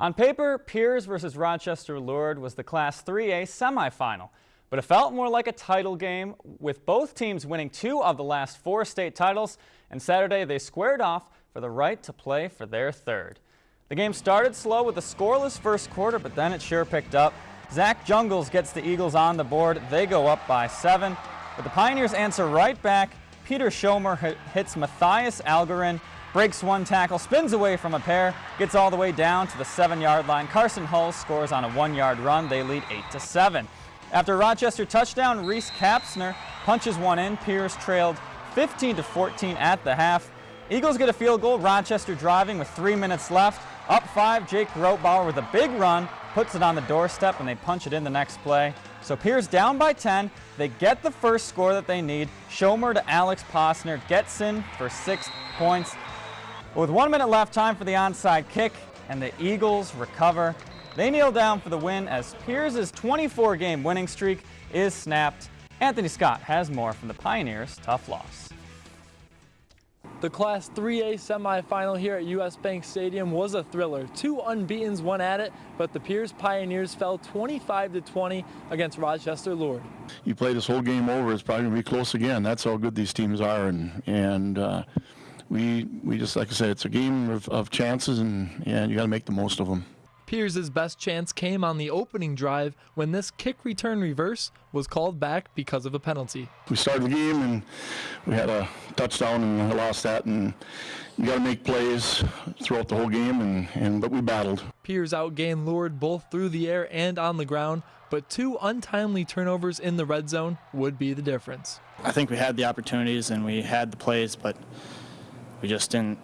On paper, Pierz versus Rochester Lourdes was the Class 3A semifinal, but it felt more like a title game with both teams winning two of the last four state titles, and Saturday they squared off for the right to play for their third. The game started slow with a scoreless first quarter, but then it sure picked up. Zach Jungles gets the Eagles on the board. They go up by seven, but the Pioneers answer right back. Peter Schomer hits Matthias Algarin breaks one tackle, spins away from a pair, gets all the way down to the seven-yard line. Carson Hull scores on a one-yard run. They lead 8 to seven. After Rochester touchdown, Reese Kapsner punches one in. Pierz trailed 15 to 14 at the half. Eagles get a field goal. Rochester driving with three minutes left. Up five, Jake Grotbauer with a big run, puts it on the doorstep, and they punch it in the next play. So Pierz down by 10. They get the first score that they need. Schomer to Alex Posner gets in for six points. With one minute left, time for the onside kick, and the Eagles recover. They kneel down for the win as Pierz's 24-game winning streak is snapped. Anthony Scott has more from the Pioneers' tough loss. The Class 3A semifinal here at US Bank Stadium was a thriller. Two unbeatens went at it, but the Pierz Pioneers fell 25 to 20 against Rochester Lourdes. You play this whole game over, it's probably going to be close again. That's how good these teams are, and and uh, we we just like I said, it's a game of, of chances, and and you got to make the most of them. Pierz's best chance came on the opening drive when this kick return reverse was called back because of a penalty. We started the game and we had a touchdown and lost that and you got to make plays throughout the whole game and, and but we battled. Pierz outgained Lourdes both through the air and on the ground, but two untimely turnovers in the red zone would be the difference. I think we had the opportunities and we had the plays, but we just didn't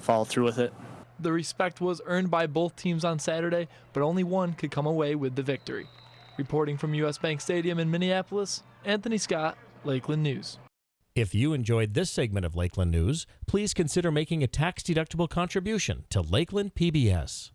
follow through with it. The respect was earned by both teams on Saturday, but only one could come away with the victory. Reporting from US Bank Stadium in Minneapolis, Anthony Scott, Lakeland News. If you enjoyed this segment of Lakeland News, please consider making a tax-deductible contribution to Lakeland PBS.